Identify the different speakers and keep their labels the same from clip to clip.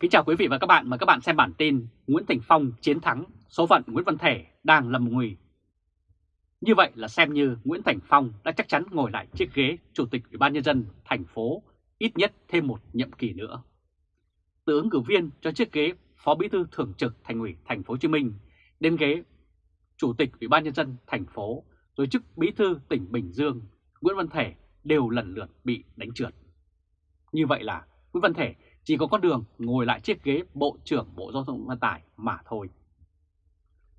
Speaker 1: Kính chào quý vị và các bạn, mời các bạn xem bản tin Nguyễn Thành Phong chiến thắng, số phận Nguyễn Văn Thể đang lầm nguy. Như vậy là xem như Nguyễn Thành Phong đã chắc chắn ngồi lại chiếc ghế Chủ tịch Ủy ban Nhân dân thành phố ít nhất thêm một nhiệm kỳ nữa. Từ ứng cử viên cho chiếc ghế Phó Bí thư Thường trực Thành ủy Thành phố Hồ Chí Minh đến ghế Chủ tịch Ủy ban Nhân dân thành phố rồi chức Bí thư tỉnh Bình Dương, Nguyễn Văn Thể đều lần lượt bị đánh trượt. Như vậy là Nguyễn Văn Thể chỉ có con đường ngồi lại chiếc ghế Bộ trưởng Bộ Giao thông Vận tải mà thôi.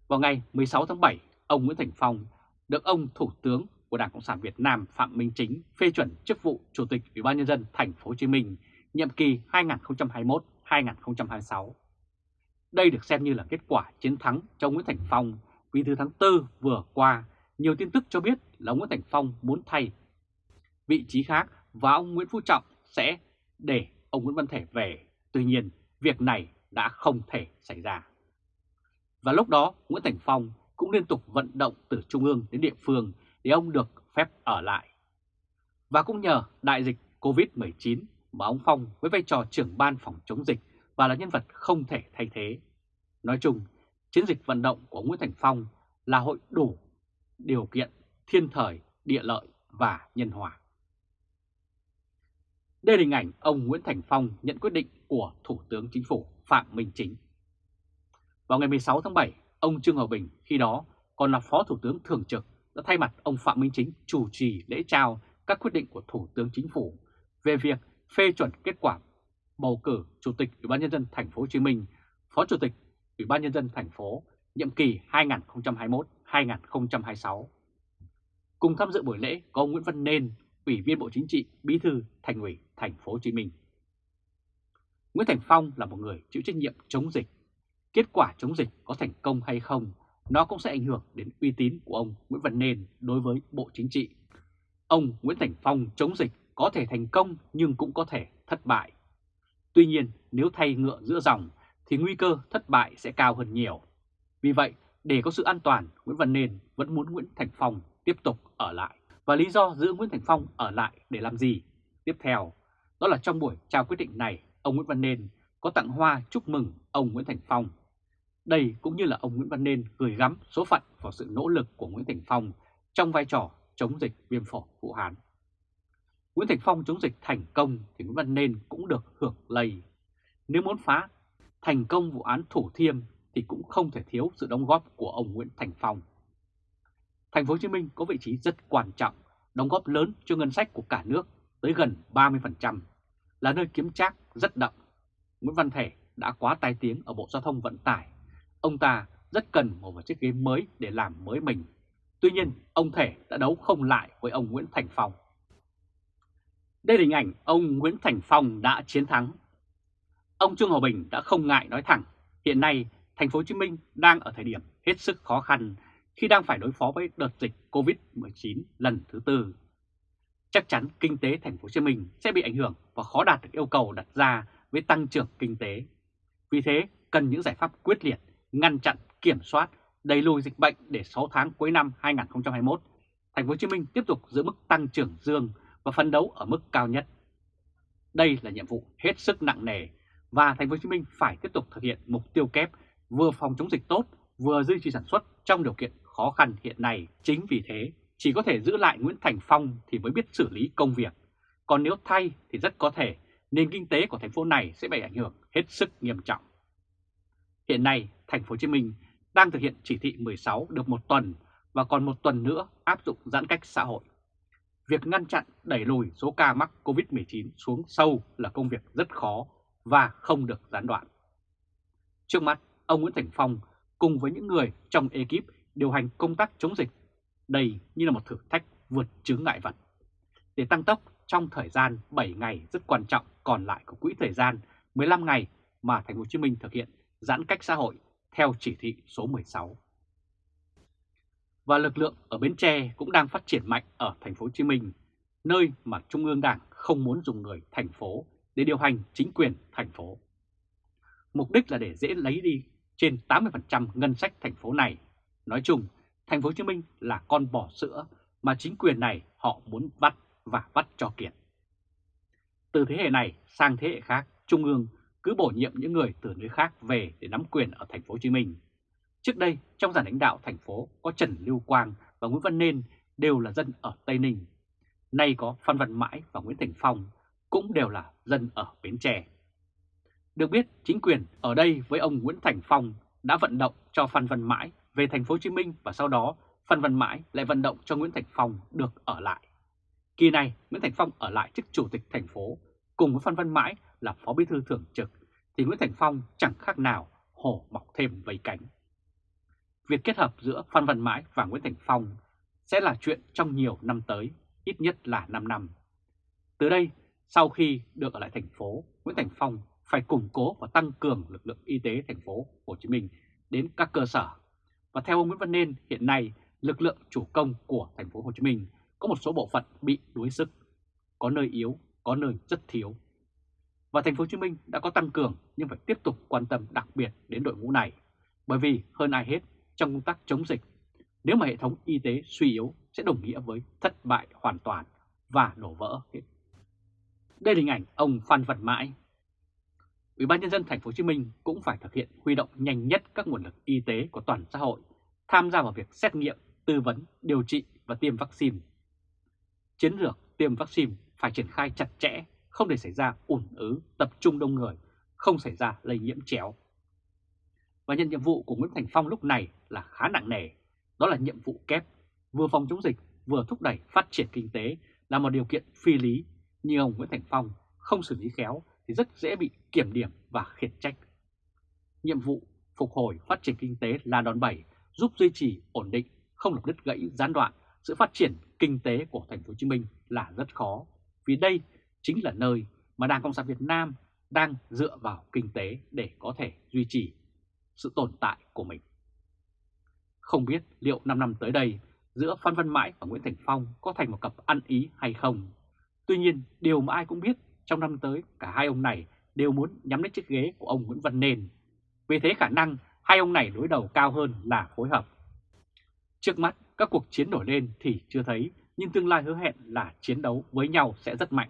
Speaker 1: Vào ngày 16 tháng 7, ông Nguyễn Thành Phong được ông Thủ tướng của Đảng Cộng sản Việt Nam Phạm Minh Chính phê chuẩn chức vụ Chủ tịch Ủy ban nhân dân thành phố Hồ Chí Minh nhiệm kỳ 2021-2026. Đây được xem như là kết quả chiến thắng cho Nguyễn Thành Phong vì từ tháng 4 vừa qua, nhiều tin tức cho biết là Nguyễn Thành Phong muốn thay vị trí khác và ông Nguyễn Phú Trọng sẽ để ông Nguyễn Văn Thể về. Tuy nhiên, việc này đã không thể xảy ra. Và lúc đó, Nguyễn Thành Phong cũng liên tục vận động từ trung ương đến địa phương để ông được phép ở lại. Và cũng nhờ đại dịch Covid-19 mà ông Phong với vai trò trưởng ban phòng chống dịch và là nhân vật không thể thay thế. Nói chung, chiến dịch vận động của Nguyễn Thành Phong là hội đủ điều kiện thiên thời, địa lợi và nhân hòa. Đây là hình ảnh ông Nguyễn Thành Phong nhận quyết định của Thủ tướng Chính phủ Phạm Minh Chính. Vào ngày 16 tháng 7, ông Trương Hòa Bình khi đó còn là Phó Thủ tướng Thường trực đã thay mặt ông Phạm Minh Chính chủ trì lễ trao các quyết định của Thủ tướng Chính phủ về việc phê chuẩn kết quả bầu cử Chủ tịch Ủy ban nhân dân thành phố Hồ Chí Minh, Phó Chủ tịch Ủy ban nhân dân thành phố nhiệm kỳ 2021-2026. Cùng tham dự buổi lễ có ông Nguyễn Văn Nên, Ủy viên Bộ Chính trị, Bí thư Thành ủy Thành phố Hồ Chí Minh. Nguyễn Thành Phong là một người chịu trách nhiệm chống dịch. Kết quả chống dịch có thành công hay không, nó cũng sẽ ảnh hưởng đến uy tín của ông Nguyễn Văn Nên đối với Bộ Chính trị. Ông Nguyễn Thành Phong chống dịch có thể thành công nhưng cũng có thể thất bại. Tuy nhiên, nếu thay ngựa giữa dòng thì nguy cơ thất bại sẽ cao hơn nhiều. Vì vậy, để có sự an toàn, Nguyễn Văn Nên vẫn muốn Nguyễn Thành Phong tiếp tục ở lại. Và lý do giữ Nguyễn Thành Phong ở lại để làm gì? Tiếp theo, đó là trong buổi trao quyết định này, ông Nguyễn Văn Nên có tặng hoa chúc mừng ông Nguyễn Thành Phong. Đây cũng như là ông Nguyễn Văn Nên gửi gắm số phận vào sự nỗ lực của Nguyễn Thành Phong trong vai trò chống dịch viêm phổi Vũ Hán. Nguyễn Thành Phong chống dịch thành công thì Nguyễn Văn Nên cũng được hưởng lây. Nếu muốn phá thành công vụ án Thủ Thiêm thì cũng không thể thiếu sự đóng góp của ông Nguyễn Thành Phong. Thành phố Hồ Chí Minh có vị trí rất quan trọng, đóng góp lớn cho ngân sách của cả nước tới gần 30%, là nơi kiếm trác rất đậm. Nguyễn Văn Thể đã quá tai tiếng ở Bộ Giao thông Vận tải. Ông ta rất cần một chiếc ghế mới để làm mới mình. Tuy nhiên, ông Thể đã đấu không lại với ông Nguyễn Thành Phong. Đây là hình ảnh ông Nguyễn Thành Phong đã chiến thắng. Ông Trương Hòa Bình đã không ngại nói thẳng, hiện nay thành phố Hồ Chí Minh đang ở thời điểm hết sức khó khăn khi đang phải đối phó với đợt dịch Covid-19 lần thứ tư. Chắc chắn kinh tế thành phố Hồ Chí Minh sẽ bị ảnh hưởng và khó đạt được yêu cầu đặt ra với tăng trưởng kinh tế. Vì thế, cần những giải pháp quyết liệt, ngăn chặn, kiểm soát, đẩy lùi dịch bệnh để 6 tháng cuối năm 2021, thành phố Hồ Chí Minh tiếp tục giữ mức tăng trưởng dương và phấn đấu ở mức cao nhất. Đây là nhiệm vụ hết sức nặng nề và thành phố Hồ Chí Minh phải tiếp tục thực hiện mục tiêu kép vừa phòng chống dịch tốt, vừa duy trì sản xuất trong điều kiện khó khăn hiện nay. Chính vì thế, chỉ có thể giữ lại Nguyễn Thành Phong thì mới biết xử lý công việc. Còn nếu thay thì rất có thể nền kinh tế của thành phố này sẽ bị ảnh hưởng hết sức nghiêm trọng. Hiện nay, thành phố Hồ Chí Minh đang thực hiện chỉ thị 16 được một tuần và còn một tuần nữa áp dụng giãn cách xã hội. Việc ngăn chặn đẩy lùi số ca mắc COVID-19 xuống sâu là công việc rất khó và không được gián đoạn. Trước mắt, ông Nguyễn Thành Phong cùng với những người trong ekip điều hành công tác chống dịch. Đây như là một thử thách vượt chướng ngại vật. Để tăng tốc trong thời gian 7 ngày rất quan trọng còn lại của quỹ thời gian 15 ngày mà Thành phố Hồ Chí Minh thực hiện giãn cách xã hội theo chỉ thị số 16. Và lực lượng ở Bến Tre cũng đang phát triển mạnh ở Thành phố Hồ Chí Minh, nơi mà Trung ương Đảng không muốn dùng người thành phố để điều hành chính quyền thành phố. Mục đích là để dễ lấy đi trên 80% ngân sách thành phố này Nói chung, thành phố Hồ Chí Minh là con bò sữa mà chính quyền này họ muốn bắt và bắt cho kiệt. Từ thế hệ này sang thế hệ khác, Trung ương cứ bổ nhiệm những người từ nơi khác về để nắm quyền ở thành phố Hồ Chí Minh. Trước đây, trong giàn lãnh đạo thành phố có Trần Lưu Quang và Nguyễn Văn Nên đều là dân ở Tây Ninh. Nay có Phan Văn Mãi và Nguyễn Thành Phong cũng đều là dân ở Bến Tre. Được biết, chính quyền ở đây với ông Nguyễn Thành Phong đã vận động cho Phan Văn Mãi về thành phố Hồ Chí Minh và sau đó Phan Văn Mãi lại vận động cho Nguyễn Thành Phong được ở lại. Kỳ này, Nguyễn Thành Phong ở lại chức chủ tịch thành phố cùng với Phan Văn Mãi là phó bí thư thường trực thì Nguyễn Thành Phong chẳng khác nào hổ mọc thêm vây cánh. Việc kết hợp giữa Phan Văn Mãi và Nguyễn Thành Phong sẽ là chuyện trong nhiều năm tới, ít nhất là 5 năm. Từ đây, sau khi được ở lại thành phố, Nguyễn Thành Phong phải củng cố và tăng cường lực lượng y tế thành phố Hồ Chí Minh đến các cơ sở. Và theo ông Nguyễn Văn Nên, hiện nay lực lượng chủ công của thành phố Hồ Chí Minh có một số bộ phận bị đuối sức, có nơi yếu, có nơi rất thiếu. Và thành phố Hồ Chí Minh đã có tăng cường nhưng phải tiếp tục quan tâm đặc biệt đến đội ngũ này, bởi vì hơn ai hết trong công tác chống dịch, nếu mà hệ thống y tế suy yếu sẽ đồng nghĩa với thất bại hoàn toàn và đổ vỡ hết. Đây là hình ảnh ông Phan Văn Mãi. Ủy ban nhân dân thành phố Hồ Chí Minh cũng phải thực hiện huy động nhanh nhất các nguồn lực y tế của toàn xã hội tham gia vào việc xét nghiệm, tư vấn, điều trị và tiêm vaccine. Chiến lược tiêm vaccine phải triển khai chặt chẽ, không để xảy ra ủn ứ, tập trung đông người, không xảy ra lây nhiễm chéo. Và nhận nhiệm vụ của Nguyễn Thành Phong lúc này là khá nặng nề, đó là nhiệm vụ kép, vừa phòng chống dịch, vừa thúc đẩy phát triển kinh tế là một điều kiện phi lý, như ông Nguyễn Thành Phong không xử lý khéo thì rất dễ bị kiểm điểm và khiển trách. Nhiệm vụ phục hồi phát triển kinh tế là đòn bẩy giúp duy trì ổn định, không được đứt gãy gián đoạn sự phát triển kinh tế của thành phố Hồ Chí Minh là rất khó, vì đây chính là nơi mà Đảng Cộng sản Việt Nam đang dựa vào kinh tế để có thể duy trì sự tồn tại của mình. Không biết liệu 5 năm tới đây giữa Phan Văn Mãi và Nguyễn Thành Phong có thành một cặp ăn ý hay không. Tuy nhiên, điều mà ai cũng biết trong năm tới cả hai ông này đều muốn nhắm đến chiếc ghế của ông Nguyễn Văn Nên. Vì thế khả năng hai ông này đối đầu cao hơn là phối hợp. Trước mắt, các cuộc chiến nổi lên thì chưa thấy, nhưng tương lai hứa hẹn là chiến đấu với nhau sẽ rất mạnh.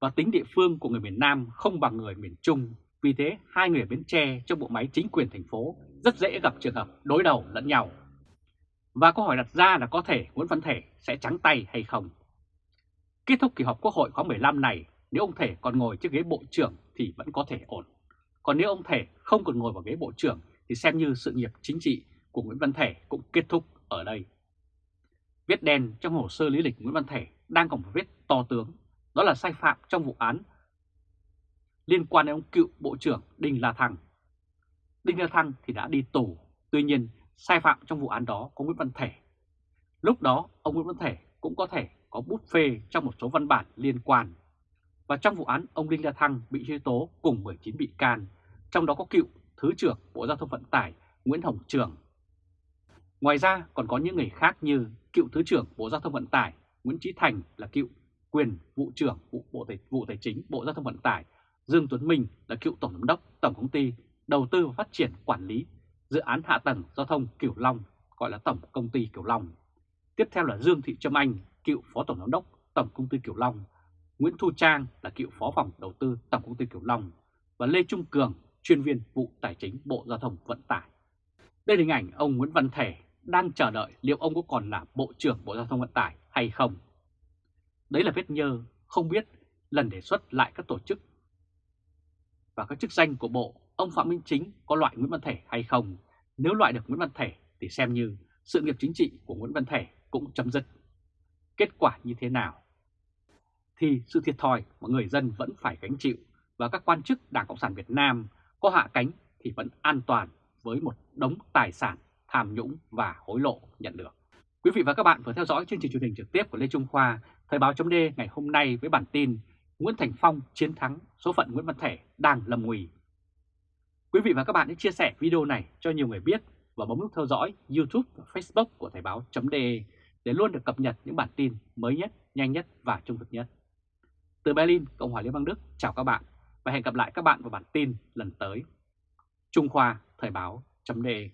Speaker 1: Và tính địa phương của người miền Nam không bằng người miền Trung, vì thế hai người Bến Tre trong bộ máy chính quyền thành phố rất dễ gặp trường hợp đối đầu lẫn nhau. Và câu hỏi đặt ra là có thể Nguyễn Văn Thể sẽ trắng tay hay không? Kết thúc kỳ họp Quốc hội khóa 15 này, nếu ông Thể còn ngồi chiếc ghế bộ trưởng thì vẫn có thể ổn. Còn nếu ông Thể không còn ngồi vào ghế bộ trưởng thì xem như sự nghiệp chính trị của Nguyễn Văn Thể cũng kết thúc ở đây. Viết đen trong hồ sơ lý lịch Nguyễn Văn Thể đang còn một vết to tướng, đó là sai phạm trong vụ án liên quan đến ông cựu Bộ trưởng Đinh La Thăng. Đinh La Thăng thì đã đi tù, tuy nhiên sai phạm trong vụ án đó có Nguyễn Văn Thể. Lúc đó ông Nguyễn Văn Thể cũng có thể có bút phê trong một số văn bản liên quan. Và trong vụ án ông Đinh La Thăng bị truy tố cùng 19 bị can, trong đó có cựu Thứ trưởng Bộ Giao thông Vận tải Nguyễn Hồng Trường. Ngoài ra còn có những người khác như cựu Thứ trưởng Bộ Giao thông Vận tải Nguyễn Trí Thành là cựu quyền vụ trưởng vụ Bộ Tài, vụ Tài chính Bộ Giao thông Vận tải, Dương Tuấn Minh là cựu Tổng giám đốc Tổng công ty Đầu tư và Phát triển Quản lý Dự án Hạ tầng Giao thông Kiểu Long, gọi là Tổng công ty Kiểu Long. Tiếp theo là Dương Thị Trâm Anh, cựu Phó Tổng giám đốc Tổng công ty Kiểu Long, Nguyễn Thu Trang là cựu Phó phòng Đầu tư Tổng công ty Kiểu Long và Lê Trung Cường, chuyên viên vụ tài chính Bộ Giao thông Vận tải. Đây là hình ảnh ông Nguyễn Văn Thể đang chờ đợi liệu ông có còn là Bộ trưởng Bộ Giao thông Vận tải hay không. Đấy là vết nhơ, không biết lần đề xuất lại các tổ chức và các chức danh của Bộ, ông Phạm Minh Chính có loại Nguyễn Văn Thể hay không. Nếu loại được Nguyễn Văn Thể thì xem như sự nghiệp chính trị của Nguyễn Văn Thể cũng chấm dứt. Kết quả như thế nào? Thì sự thiệt thòi mà người dân vẫn phải gánh chịu và các quan chức Đảng Cộng sản Việt Nam có hạ cánh thì vẫn an toàn với một đống tài sản tham nhũng và hối lộ nhận được. Quý vị và các bạn vừa theo dõi chương trình truyền hình trực tiếp của Lê Trung Khoa, Thời báo chấm ngày hôm nay với bản tin Nguyễn Thành Phong chiến thắng, số phận Nguyễn Văn Thể đang lầm nguy. Quý vị và các bạn hãy chia sẻ video này cho nhiều người biết và bấm nút theo dõi YouTube và Facebook của Thời báo.de để luôn được cập nhật những bản tin mới nhất, nhanh nhất và trung thực nhất. Từ Berlin, Cộng hòa Liên bang Đức, chào các bạn và hẹn gặp lại các bạn vào bản tin lần tới. Trung Khoa Thời báo.de